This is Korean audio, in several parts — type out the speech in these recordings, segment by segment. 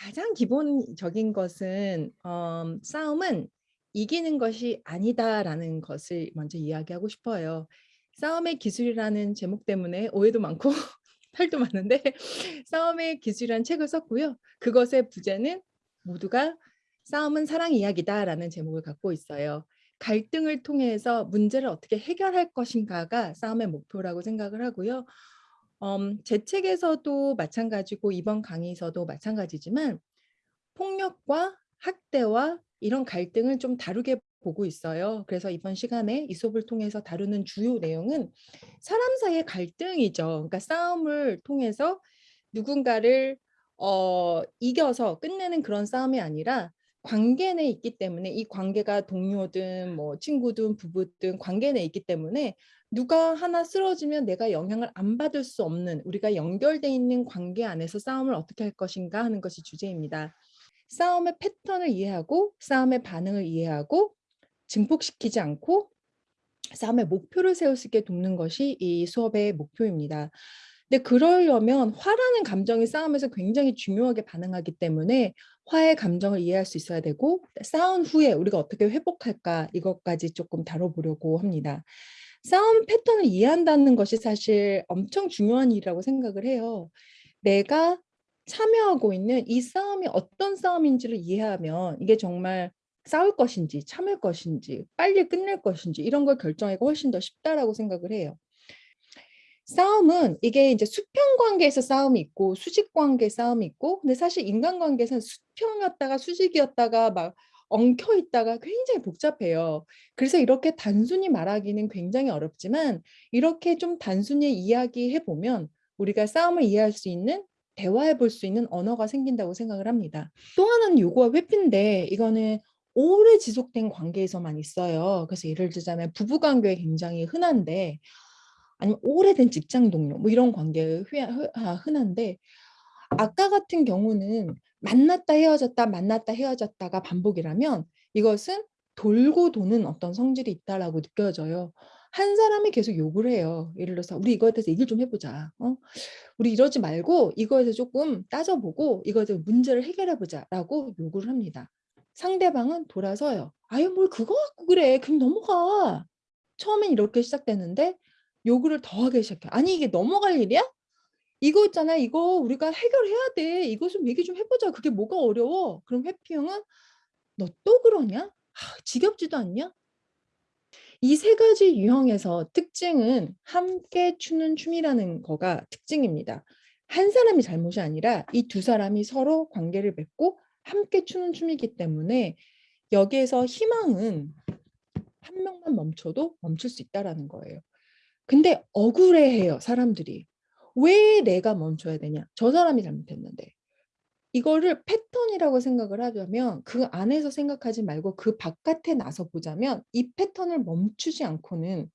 가장 기본적인 것은 어 싸움은 이기는 것이 아니다라는 것을 먼저 이야기하고 싶어요. 싸움의 기술이라는 제목 때문에 오해도 많고 탈도 많은데 싸움의 기술이라는 책을 썼고요. 그것의 부제는 모두가 "싸움은 사랑 이야기다."라는 제목을 갖고 있어요. 갈등을 통해서 문제를 어떻게 해결할 것인가가 싸움의 목표라고 생각을 하고요. 엄제 책에서도 마찬가지고 이번 강의에서도 마찬가지지만 폭력과 학대와 이런 갈등을 좀 다루게 보고 있어요. 그래서 이번 시간에 이 수업을 통해서 다루는 주요 내용은 사람 사이의 갈등이죠. 그러니까 싸움을 통해서 누군가를 어 이겨서 끝내는 그런 싸움이 아니라 관계 내에 있기 때문에 이 관계가 동료든 뭐 친구든 부부든 관계 내에 있기 때문에 누가 하나 쓰러지면 내가 영향을 안 받을 수 없는 우리가 연결돼 있는 관계 안에서 싸움을 어떻게 할 것인가 하는 것이 주제입니다. 싸움의 패턴을 이해하고 싸움의 반응을 이해하고 증폭시키지 않고 싸움의 목표를 세울 수 있게 돕는 것이 이 수업의 목표입니다. 근데 그러려면 화라는 감정이 싸움에서 굉장히 중요하게 반응하기 때문에 화의 감정을 이해할 수 있어야 되고 싸운 후에 우리가 어떻게 회복할까 이것까지 조금 다뤄보려고 합니다. 싸움 패턴을 이해한다는 것이 사실 엄청 중요한 일이라고 생각을 해요. 내가 참여하고 있는 이 싸움이 어떤 싸움인지를 이해하면 이게 정말 싸울 것인지 참을 것인지 빨리 끝낼 것인지 이런 걸 결정하기가 훨씬 더 쉽다라고 생각을 해요. 싸움은 이게 이제 수평 관계에서 싸움이 있고 수직 관계 싸움이 있고 근데 사실 인간 관계에서는 수평이었다가 수직이었다가 막 엉켜 있다가 굉장히 복잡해요. 그래서 이렇게 단순히 말하기는 굉장히 어렵지만 이렇게 좀 단순히 이야기해 보면 우리가 싸움을 이해할 수 있는 대화해 볼 수 있는 언어가 생긴다고 생각을 합니다. 또 하나는 요거와 회피인데 이거는 오래 지속된 관계에서만 있어요. 그래서 예를 들자면 부부 관계에 굉장히 흔한데 아니면 오래된 직장 동료 뭐 이런 관계에 아, 흔한데 아까 같은 경우는 만났다 헤어졌다 만났다 헤어졌다가 반복이라면 이것은 돌고 도는 어떤 성질이 있다라고 느껴져요. 한 사람이 계속 욕을 해요. 예를 들어서 "우리 이거에 대해서 얘기를 좀 해 보자. 어? 우리 이러지 말고 이거에 대해서 조금 따져보고 이거에 대해서 문제를 해결해 보자."라고 요구를 합니다. 상대방은 돌아서요. "아유 뭘 그거 갖고 그래. 그냥 넘어가." 처음엔 이렇게 시작되는데 요구를 더 하기 시작해요. "아니 이게 넘어갈 일이야? 이거 있잖아. 이거 우리가 해결해야 돼. 이거 좀 얘기 좀 해 보자. 그게 뭐가 어려워?" 그럼 회피형은 "너 또 그러냐? 아 지겹지도 않냐?" 이 세 가지 유형에서 특징은 함께 추는 춤이라는 거가 특징입니다. 한 사람이 잘못이 아니라 이 두 사람이 서로 관계를 맺고 함께 추는 춤이기 때문에 여기에서 희망은 한 명만 멈춰도 멈출 수 있다라는 거예요. 근데 억울해해요 사람들이. 왜 내가 멈춰야 되냐? 저 사람이 잘못했는데. 이거를 패턴이라고 생각을 하자면 그 안에서 생각하지 말고 그 바깥에 나서 보자면 이 패턴을 멈추지 않고는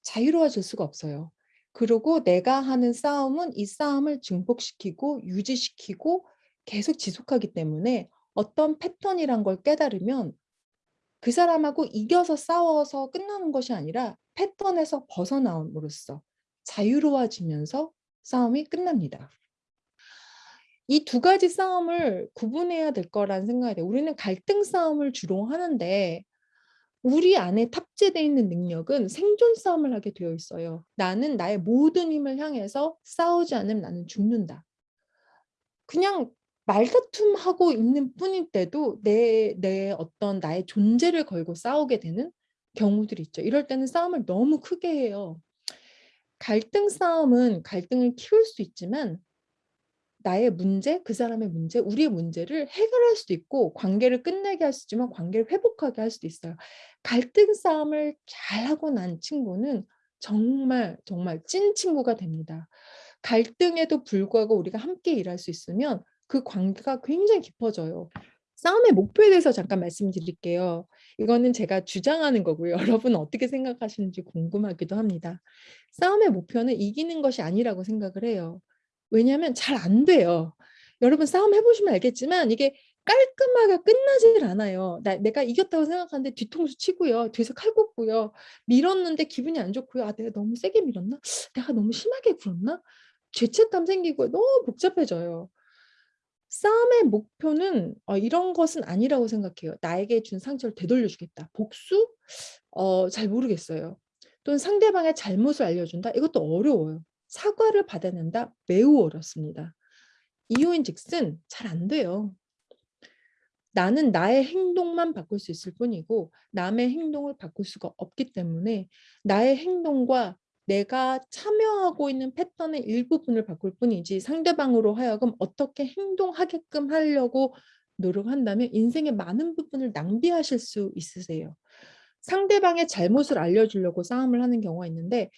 자유로워질 수가 없어요. 그리고 내가 하는 싸움은 이 싸움을 증폭시키고 유지시키고 계속 지속하기 때문에 어떤 패턴이란 걸 깨달으면 그 사람하고 이겨서 싸워서 끝나는 것이 아니라 패턴에서 벗어나옴으로써 자유로워지면서 싸움이 끝납니다. 이 두 가지 싸움을 구분해야 될 거라는 생각이 돼요. 우리는 갈등 싸움을 주로 하는데 우리 안에 탑재되어 있는 능력은 생존 싸움을 하게 되어 있어요. 나는 나의 모든 힘을 향해서 싸우지 않으면 나는 죽는다. 그냥 말다툼하고 있는 뿐일 때도 내, 내 어떤 나의 존재를 걸고 싸우게 되는 경우들이 있죠. 이럴 때는 싸움을 너무 크게 해요. 갈등 싸움은 갈등을 키울 수 있지만 나의 문제, 그 사람의 문제, 우리의 문제를 해결할 수도 있고 관계를 끝내게 할 수 있지만 관계를 회복하게 할 수도 있어요. 갈등 싸움을 잘하고 난 친구는 정말 정말 찐 친구가 됩니다. 갈등에도 불구하고 우리가 함께 일할 수 있으면 그 관계가 굉장히 깊어져요. 싸움의 목표에 대해서 잠깐 말씀드릴게요. 이거는 제가 주장하는 거고요. 여러분은 어떻게 생각하시는지 궁금하기도 합니다. 싸움의 목표는 이기는 것이 아니라고 생각을 해요. 왜냐하면 잘 안 돼요. 여러분 싸움 해보시면 알겠지만 이게 깔끔하게 끝나질 않아요. 나, 내가 이겼다고 생각하는데 뒤통수 치고요. 뒤에서 칼 꽂고요. 밀었는데 기분이 안 좋고요. 아 내가 너무 세게 밀었나? 내가 너무 심하게 굴었나? 죄책감 생기고 너무 복잡해져요. 싸움의 목표는 어 이런 것은 아니라고 생각해요. '나에게 준 상처를 되돌려 주겠다.' 복수? 어 잘 모르겠어요. 또는 '상대방의 잘못을 알려준다.' 이것도 어려워요. '사과를 받아낸다.' 매우 어렵습니다. 이유인 즉슨 잘 안 돼요. 나는 나의 행동만 바꿀 수 있을 뿐이고 남의 행동을 바꿀 수가 없기 때문에 나의 행동과 내가 참여하고 있는 패턴의 일부분을 바꿀 뿐이지 상대방으로 하여금 어떻게 행동하게끔 하려고 노력한다면 인생의 많은 부분을 낭비하실 수 있으세요. 상대방의 잘못을 알려주려고 싸움을 하는 경우가 있는데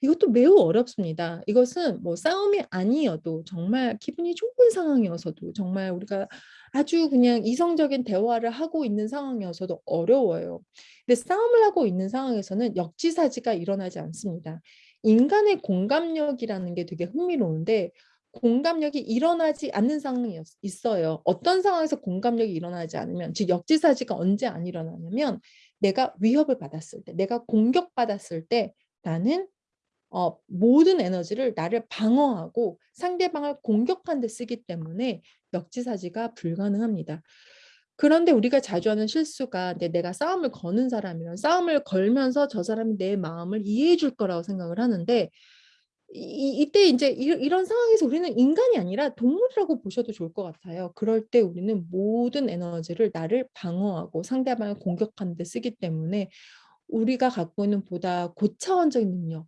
이것도 매우 어렵습니다. 이것은 뭐 싸움이 아니어도 정말 기분이 좋은 상황이어서도 정말 우리가 아주 그냥 이성적인 대화를 하고 있는 상황이어서도 어려워요. 근데 싸움을 하고 있는 상황에서는 역지사지가 일어나지 않습니다. 인간의 공감력이라는 게 되게 흥미로운데 공감력이 일어나지 않는 상황이 있어요. 어떤 상황에서 공감력이 일어나지 않으면 즉 역지사지가 언제 안 일어나냐면 내가 위협을 받았을 때 내가 공격받았을 때 나는 어 모든 에너지를 나를 방어하고 상대방을 공격하는 데 쓰기 때문에 역지사지가 불가능합니다. 그런데 우리가 자주 하는 실수가 내 내가 싸움을 거는 사람이면 싸움을 걸면서 저 사람이 내 마음을 이해해 줄 거라고 생각을 하는데 이 이때 인제 이 이런 상황에서 우리는 인간이 아니라 동물이라고 보셔도 좋을 것 같아요. 그럴 때 우리는 모든 에너지를 나를 방어하고 상대방을 공격하는 데 쓰기 때문에 우리가 갖고 있는 보다 고차원적인 능력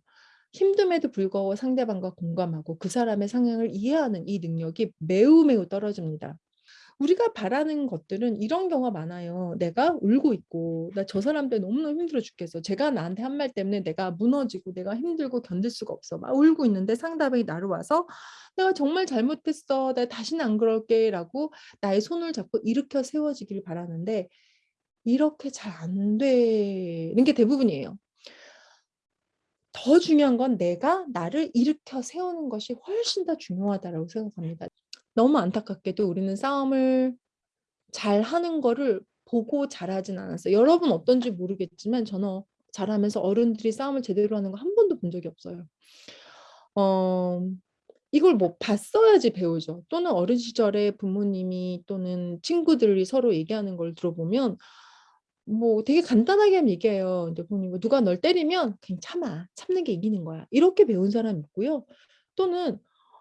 힘듦에도 불구하고 상대방과 공감하고 그 사람의 상황을 이해하는 이 능력이 매우 매우 떨어집니다. 우리가 바라는 것들은 이런 경우가 많아요. 내가 울고 있고 나 저 사람 때문에 너무너무 힘들어 죽겠어. 제가 나한테 한 말 때문에 내가 무너지고 내가 힘들고 견딜 수가 없어. 막 울고 있는데 상대방이 나를 와서 "내가 정말 잘못했어. 내가 다시는 안 그럴게." 라고 나의 손을 잡고 일으켜 세워지길 바라는데 이렇게 잘 안 되는 게 대부분이에요. 더 중요한 건 내가 나를 일으켜 세우는 것이 훨씬 더 중요하다라고 생각합니다. 너무 안타깝게도 우리는 싸움을 잘 하는 거를 보고 자라진 않았어요. 여러분 어떤지 모르겠지만 저는 자라면서 어른들이 싸움을 제대로 하는 거 한 번도 본 적이 없어요. 어 이걸 뭐 봤어야지 배우죠. 또는 어린 시절에 부모님이 또는 친구들이 서로 얘기하는 걸 들어보면 뭐 되게 간단하게 하면 얘기해요. 인제 부모님 "누가 널 때리면 그냥 참아. 참는 게 이기는 거야." 이렇게 배운 사람이 있고요. 또는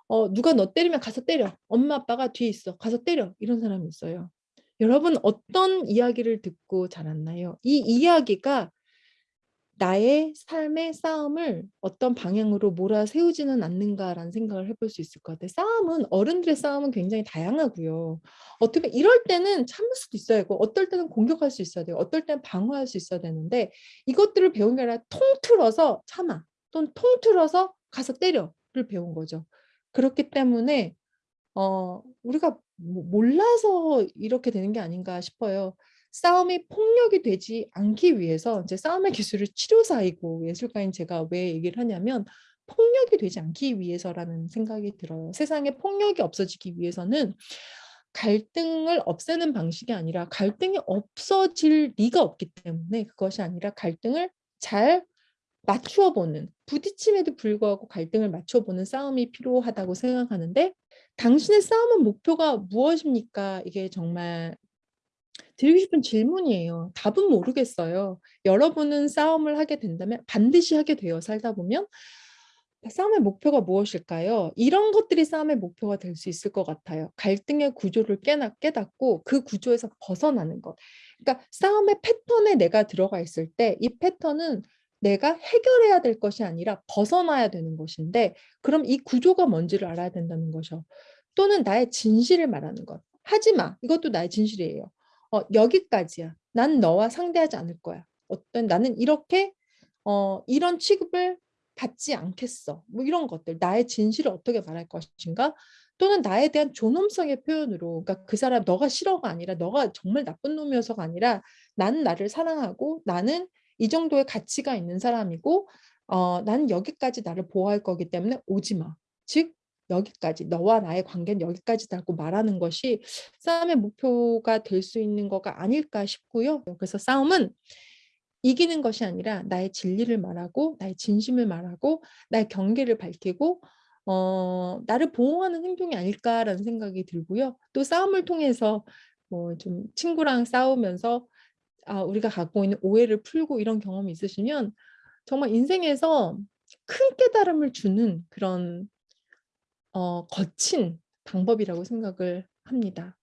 어 "누가 너 때리면 가서 때려. 엄마 아빠가 뒤에 있어. 가서 때려." 이런 사람이 있어요. 여러분 어떤 이야기를 듣고 자랐나요? 이 이야기가 나의 삶의 싸움을 어떤 방향으로 몰아세우지는 않는가라는 생각을 해볼 수 있을 것 같아요. 싸움은 어른들의 싸움은 굉장히 다양하고요. 어떻게 이럴 때는 참을 수도 있어야 되고 어떨 때는 공격할 수 있어야 돼요. 어떨 때는 방어할 수 있어야 되는데 이것들을 배운 게 아니라 통틀어서 참아 또는 통틀어서 가서 때려를 배운 거죠. 그렇기 때문에 어 우리가 뭐 몰라서 이렇게 되는 게 아닌가 싶어요. 싸움이 폭력이 되지 않기 위해서 이제 싸움의 기술을 치료사이고 예술가인 제가 왜 얘기를 하냐면 폭력이 되지 않기 위해서라는 생각이 들어요. 세상에 폭력이 없어지기 위해서는 갈등을 없애는 방식이 아니라 갈등이 없어질 리가 없기 때문에 그것이 아니라 갈등을 잘 맞추어 보는 부딪힘에도 불구하고 갈등을 맞춰 보는 싸움이 필요하다고 생각하는데 당신의 싸움의 목표가 무엇입니까? 이게 정말 드리고 싶은 질문이에요. 답은 모르겠어요. 여러분은 싸움을 하게 된다면 반드시 하게 돼요, 살다 보면. 싸움의 목표가 무엇일까요? 이런 것들이 싸움의 목표가 될 수 있을 것 같아요. 갈등의 구조를 깨나, 깨닫고 그 구조에서 벗어나는 것. 그러니까 싸움의 패턴에 내가 들어가 있을 때 이 패턴은 내가 해결해야 될 것이 아니라 벗어나야 되는 것인데 그럼 이 구조가 뭔지를 알아야 된다는 거죠. 또는 나의 진실을 말하는 것. 하지 마. 이것도 나의 진실이에요. 어 여기까지야. 난 너와 상대하지 않을 거야. 어떤 나는 이렇게 어 이런 취급을 받지 않겠어. 뭐 이런 것들. 나의 진실을 어떻게 말할 것인가? 또는 나에 대한 존엄성의 표현으로 그러니까 그 사람 너가 싫어가 아니라 너가 정말 나쁜 놈이어서가 아니라 나는 나를 사랑하고 나는 이 정도의 가치가 있는 사람이고 어 나는 여기까지 나를 보호할 거기 때문에 오지 마. 즉 여기까지 너와 나의 관계는 여기까지다고 말하는 것이 싸움의 목표가 될 수 있는 거가 아닐까 싶고요. 그래서 싸움은 이기는 것이 아니라 나의 진리를 말하고 나의 진심을 말하고 나의 경계를 밝히고 어 '나를 보호하는 행동이 아닐까.'라는 생각이 들고요. 또 싸움을 통해서 뭐 좀 친구랑 싸우면서 아 우리가 갖고 있는 오해를 풀고 이런 경험이 있으시면 정말 인생에서 큰 깨달음을 주는 그런 어 거친 방법이라고 생각을 합니다.